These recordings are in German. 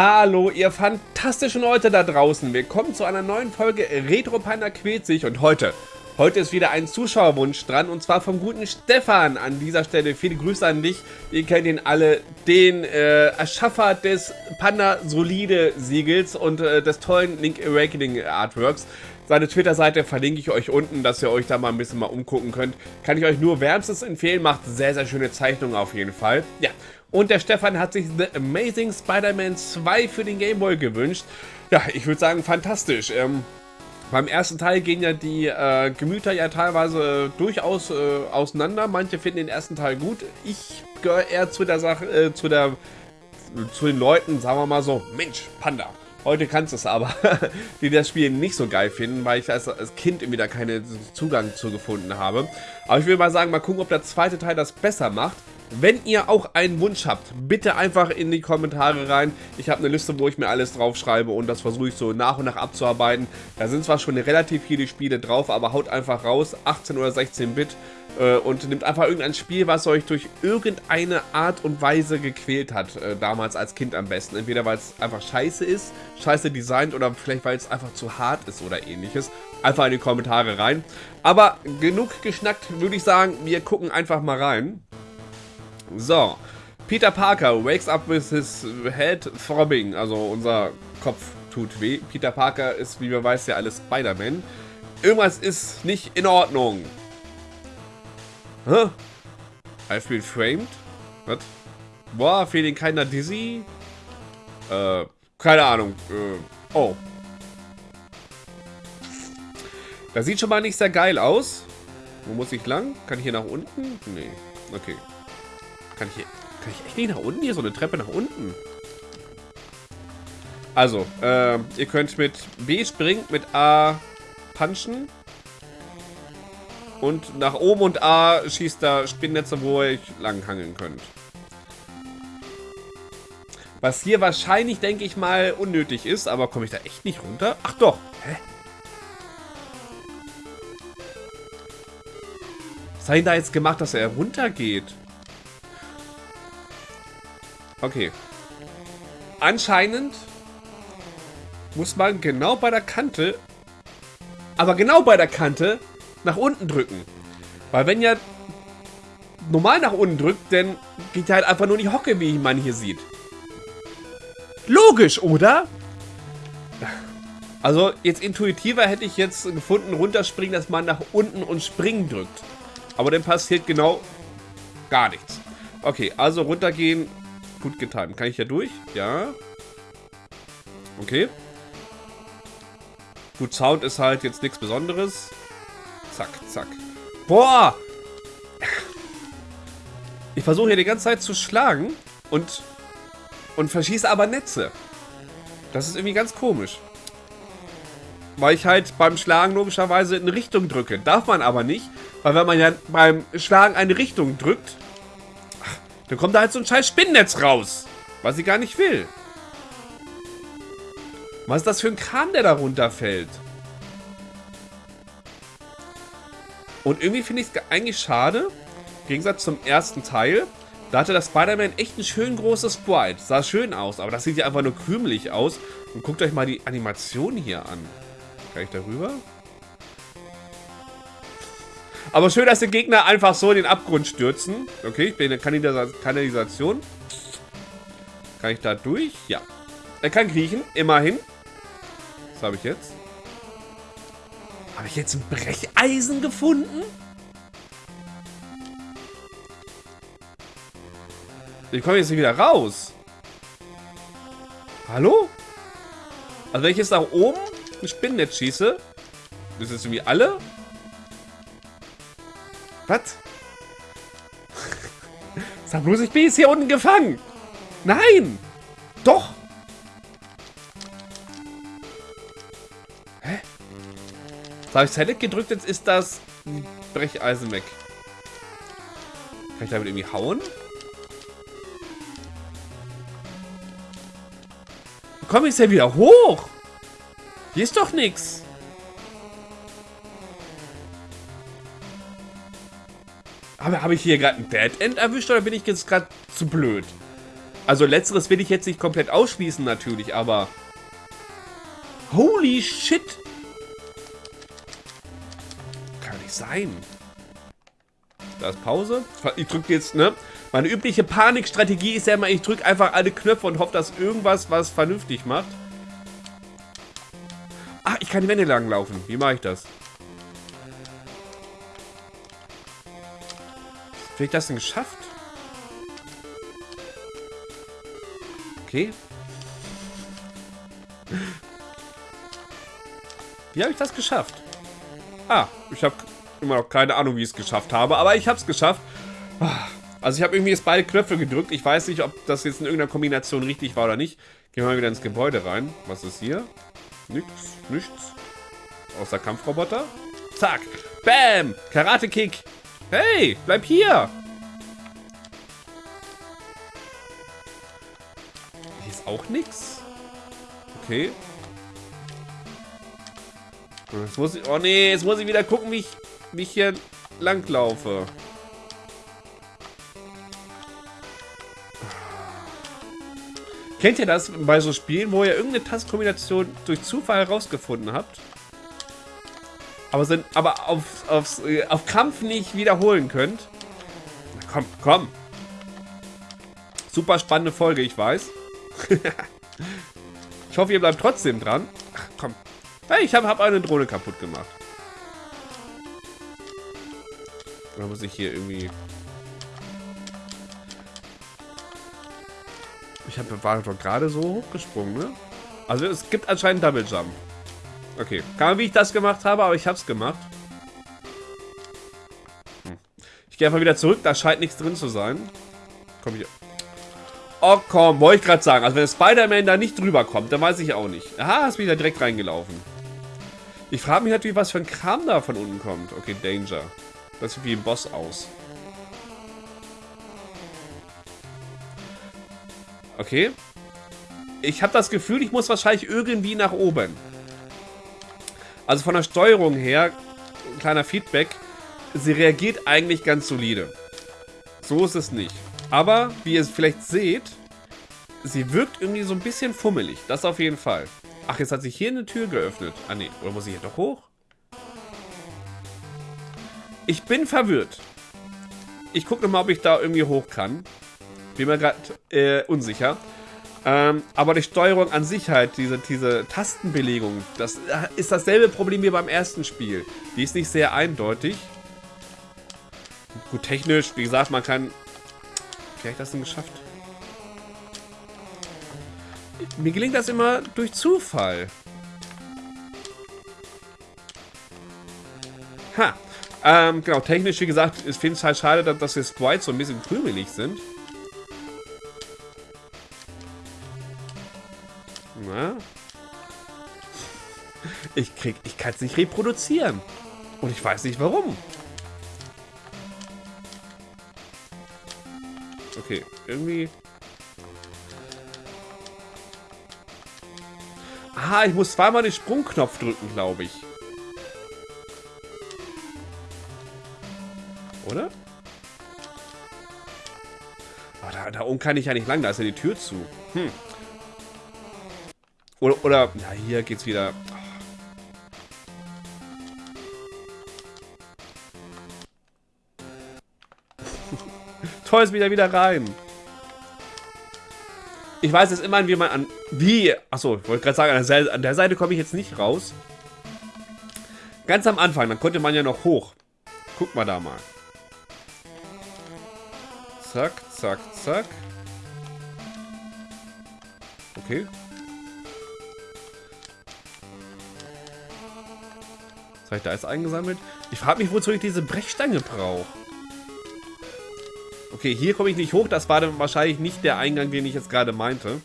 Hallo, ihr fantastischen Leute da draußen. Willkommen zu einer neuen Folge Retro Panda quält sich. Und heute, heute ist wieder ein Zuschauerwunsch dran. Und zwar vom guten Stefan. An dieser Stelle viele Grüße an dich. Ihr kennt ihn alle. Den äh, Erschaffer des Panda Solide Siegels und äh, des tollen Link Awakening Artworks. Seine Twitter-Seite verlinke ich euch unten, dass ihr euch da mal ein bisschen mal umgucken könnt. Kann ich euch nur wärmstens empfehlen. Macht sehr, sehr schöne Zeichnungen auf jeden Fall. Ja, und der Stefan hat sich The Amazing Spider-Man 2 für den Game Boy gewünscht. Ja, ich würde sagen, fantastisch. Ähm, beim ersten Teil gehen ja die äh, Gemüter ja teilweise äh, durchaus äh, auseinander. Manche finden den ersten Teil gut. Ich gehöre eher zu der Sache, äh, zu der, zu den Leuten, sagen wir mal so, Mensch, Panda. Heute kannst du es aber, die das Spiel nicht so geil finden, weil ich als, als Kind irgendwie da keinen Zugang zu gefunden habe. Aber ich will mal sagen, mal gucken, ob der zweite Teil das besser macht. Wenn ihr auch einen Wunsch habt, bitte einfach in die Kommentare rein. Ich habe eine Liste, wo ich mir alles draufschreibe und das versuche ich so nach und nach abzuarbeiten. Da sind zwar schon relativ viele Spiele drauf, aber haut einfach raus, 18 oder 16 Bit äh, und nimmt einfach irgendein Spiel, was euch durch irgendeine Art und Weise gequält hat, äh, damals als Kind am besten. Entweder weil es einfach scheiße ist, scheiße designt oder vielleicht weil es einfach zu hart ist oder ähnliches. Einfach in die Kommentare rein. Aber genug geschnackt, würde ich sagen, wir gucken einfach mal rein. So. Peter Parker wakes up with his head throbbing. Also unser Kopf tut weh. Peter Parker ist, wie man weiß, ja alles Spider-Man. Irgendwas ist nicht in Ordnung. Hä? I've been framed? Was? Boah, feeling keiner dizzy? Äh, keine Ahnung. Äh, oh. Das sieht schon mal nicht sehr geil aus. Wo muss ich lang? Kann ich hier nach unten? Nee. Okay. Kann ich hier... Kann ich echt nicht nach unten? Hier so eine Treppe nach unten. Also, äh, ihr könnt mit B springen, mit A punchen. Und nach oben und A schießt da Spinnnetze, wo ihr euch langhangeln könnt. Was hier wahrscheinlich, denke ich mal, unnötig ist. Aber komme ich da echt nicht runter? Ach doch. Hä? Was hat ihn da jetzt gemacht, dass er runtergeht? Okay. Anscheinend muss man genau bei der Kante, aber genau bei der Kante, nach unten drücken. Weil wenn ja normal nach unten drückt, dann geht er halt einfach nur in die Hocke, wie man hier sieht. Logisch, oder? Also jetzt intuitiver hätte ich jetzt gefunden, runterspringen, dass man nach unten und springen drückt. Aber dann passiert genau gar nichts. Okay, also runtergehen, Gut getimt. Kann ich ja durch? Ja. Okay. Gut, Sound ist halt jetzt nichts Besonderes. Zack, zack. Boah! Ich versuche hier die ganze Zeit zu schlagen und, und verschieße aber Netze. Das ist irgendwie ganz komisch. Weil ich halt beim Schlagen logischerweise in Richtung drücke. Darf man aber nicht, weil wenn man ja beim Schlagen eine Richtung drückt, dann kommt da halt so ein scheiß Spinnennetz raus. Was ich gar nicht will. Was ist das für ein Kran, der da runterfällt? Und irgendwie finde ich es eigentlich schade. Im Gegensatz zum ersten Teil. Da hatte das Spider-Man echt ein schön großes Sprite. Sah schön aus, aber das sieht ja einfach nur krümelig aus. Und guckt euch mal die Animation hier an. Kann ich darüber? Aber schön, dass die Gegner einfach so in den Abgrund stürzen. Okay, ich bin in der Kanalisation. Kann ich da durch? Ja. Er kann kriechen, immerhin. Was habe ich jetzt? Habe ich jetzt ein Brecheisen gefunden? Ich komme jetzt nicht wieder raus. Hallo? Also wenn ich jetzt nach oben ein Spinnennetz schieße, das ist irgendwie alle was? Sag bloß, ich bin jetzt hier unten gefangen. Nein! Doch! Hä? Jetzt habe ich Select gedrückt, jetzt ist das Brecheisen weg. Kann ich damit irgendwie hauen? Komm ich ja wieder hoch? Hier ist doch nichts. Habe hab ich hier gerade ein Dead End erwischt oder bin ich jetzt gerade zu blöd? Also letzteres will ich jetzt nicht komplett ausschließen natürlich, aber... Holy shit! Kann nicht sein. Da ist Pause. Ich drücke jetzt, ne? Meine übliche Panikstrategie ist ja immer, ich drücke einfach alle Knöpfe und hoffe, dass irgendwas was vernünftig macht. Ah, ich kann die Wände lang laufen. Wie mache ich das? Wie ich das denn geschafft? Okay. Wie habe ich das geschafft? Ah, ich habe immer noch keine Ahnung, wie ich es geschafft habe, aber ich habe es geschafft. Also ich habe irgendwie jetzt beide Knöpfe gedrückt. Ich weiß nicht, ob das jetzt in irgendeiner Kombination richtig war oder nicht. Gehen wir mal wieder ins Gebäude rein. Was ist hier? Nichts, nichts. Außer Kampfroboter. Zack. Bam. Karate-Kick. Hey, bleib hier. Hier ist auch nichts. Okay. Jetzt muss ich, oh nee, jetzt muss ich wieder gucken, wie ich, wie hier langlaufe. Kennt ihr das bei so Spielen, wo ihr irgendeine Tastkombination durch Zufall herausgefunden habt? Aber, sind, aber auf, aufs, äh, auf Kampf nicht wiederholen könnt? Na komm, komm. Super spannende Folge, ich weiß. ich hoffe, ihr bleibt trotzdem dran. Ach, komm. Hey, ich habe hab eine Drohne kaputt gemacht. Oder muss ich hier irgendwie... Ich hab, war doch gerade so hochgesprungen, ne? Also es gibt anscheinend Double Jump. Okay. Kann man, wie ich das gemacht habe, aber ich hab's gemacht. Hm. Ich gehe einfach wieder zurück, da scheint nichts drin zu sein. Komm hier. Oh komm, wollte ich gerade sagen. Also wenn Spider-Man da nicht drüber kommt, dann weiß ich auch nicht. Aha, ist wieder direkt reingelaufen. Ich frage mich natürlich, was für ein Kram da von unten kommt. Okay, Danger. Das sieht wie ein Boss aus. Okay. Ich habe das Gefühl, ich muss wahrscheinlich irgendwie nach oben. Also von der Steuerung her, kleiner Feedback, sie reagiert eigentlich ganz solide. So ist es nicht. Aber, wie ihr es vielleicht seht, sie wirkt irgendwie so ein bisschen fummelig. Das auf jeden Fall. Ach, jetzt hat sich hier eine Tür geöffnet. Ah, nee. Oder muss ich hier doch hoch? Ich bin verwirrt. Ich gucke nochmal, ob ich da irgendwie hoch kann. Bin mir gerade äh, unsicher. Ähm, aber die Steuerung an sich halt, diese, diese Tastenbelegung, das äh, ist dasselbe Problem wie beim ersten Spiel. Die ist nicht sehr eindeutig. Gut, technisch, wie gesagt, man kann... Wie habe ich das denn geschafft? Mir gelingt das immer durch Zufall. Ha. Ähm, genau, technisch, wie gesagt, ich finde es halt schade, dass die Sprites so ein bisschen krümelig sind. Ich krieg, ich kann es nicht reproduzieren. Und ich weiß nicht warum. Okay, irgendwie... Aha, ich muss zweimal den Sprungknopf drücken, glaube ich. Oder? Oh, da, da oben kann ich ja nicht lang, da ist ja die Tür zu. Hm. Oder, oder, ja, hier geht's wieder. Toll wieder wieder rein. Ich weiß jetzt immerhin, wie man an... Wie? Achso, ich wollte gerade sagen, an der, an der Seite komme ich jetzt nicht raus. Ganz am Anfang, dann konnte man ja noch hoch. Guck mal da mal. Zack, zack, zack. Okay. Was habe ich da jetzt eingesammelt? Ich frage mich, wozu ich diese Brechstange brauche. Okay, hier komme ich nicht hoch. Das war dann wahrscheinlich nicht der Eingang, den ich jetzt gerade meinte.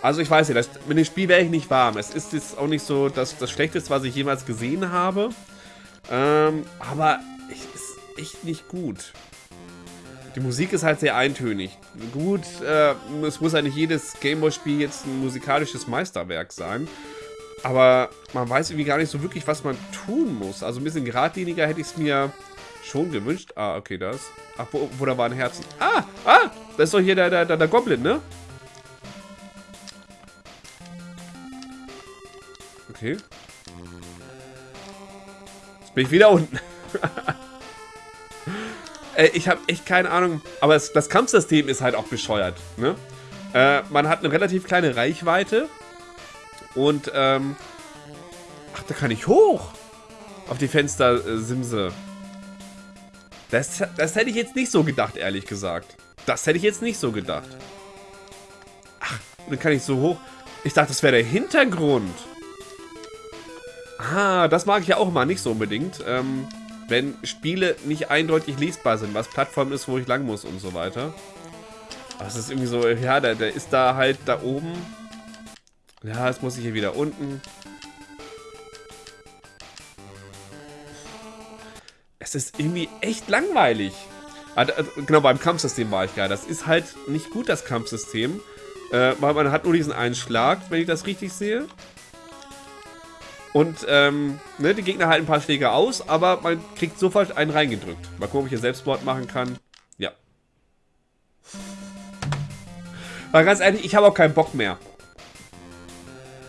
Also ich weiß nicht, mit dem Spiel wäre ich nicht warm. Es ist jetzt auch nicht so das, das Schlechteste, was ich jemals gesehen habe. Ähm, aber es ist echt nicht gut. Die Musik ist halt sehr eintönig. Gut, äh, es muss ja nicht jedes Gameboy-Spiel jetzt ein musikalisches Meisterwerk sein. Aber man weiß irgendwie gar nicht so wirklich, was man tun muss. Also ein bisschen geradliniger hätte ich es mir Schon gewünscht? Ah, okay, das. Ach, wo, wo da waren Herzen? Ah, ah, das ist doch hier der, der, der, der Goblin, ne? Okay. Jetzt bin ich wieder unten. äh, ich habe echt keine Ahnung. Aber es, das Kampfsystem ist halt auch bescheuert. Ne? Äh, man hat eine relativ kleine Reichweite. Und, ähm... Ach, da kann ich hoch. Auf die Fenster-Simse. Äh, das, das hätte ich jetzt nicht so gedacht, ehrlich gesagt. Das hätte ich jetzt nicht so gedacht. Ach, dann kann ich so hoch... Ich dachte, das wäre der Hintergrund. Ah, das mag ich ja auch mal nicht so unbedingt. Ähm, wenn Spiele nicht eindeutig lesbar sind, was Plattform ist, wo ich lang muss und so weiter. Es ist irgendwie so, ja, der, der ist da halt da oben. Ja, jetzt muss ich hier wieder unten. Ist irgendwie echt langweilig. Also, genau, beim Kampfsystem war ich ja. Das ist halt nicht gut, das Kampfsystem. Äh, weil man hat nur diesen einen Schlag, wenn ich das richtig sehe. Und ähm, ne, die Gegner halten ein paar Schläge aus, aber man kriegt sofort einen reingedrückt. Mal gucken, ob ich hier Selbstmord machen kann. Ja. Aber ganz ehrlich, ich habe auch keinen Bock mehr.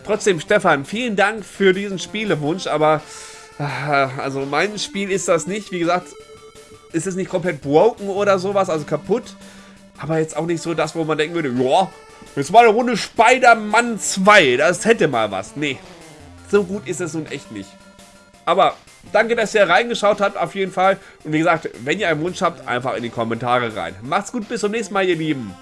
Trotzdem, Stefan, vielen Dank für diesen Spielewunsch, aber ah, also mein Spiel ist das nicht. Wie gesagt, ist es nicht komplett broken oder sowas, also kaputt. Aber jetzt auch nicht so das, wo man denken würde, ja, jetzt mal eine Runde Spider-Man 2, das hätte mal was. Nee, so gut ist es nun echt nicht. Aber danke, dass ihr reingeschaut habt, auf jeden Fall. Und wie gesagt, wenn ihr einen Wunsch habt, einfach in die Kommentare rein. Macht's gut, bis zum nächsten Mal, ihr Lieben.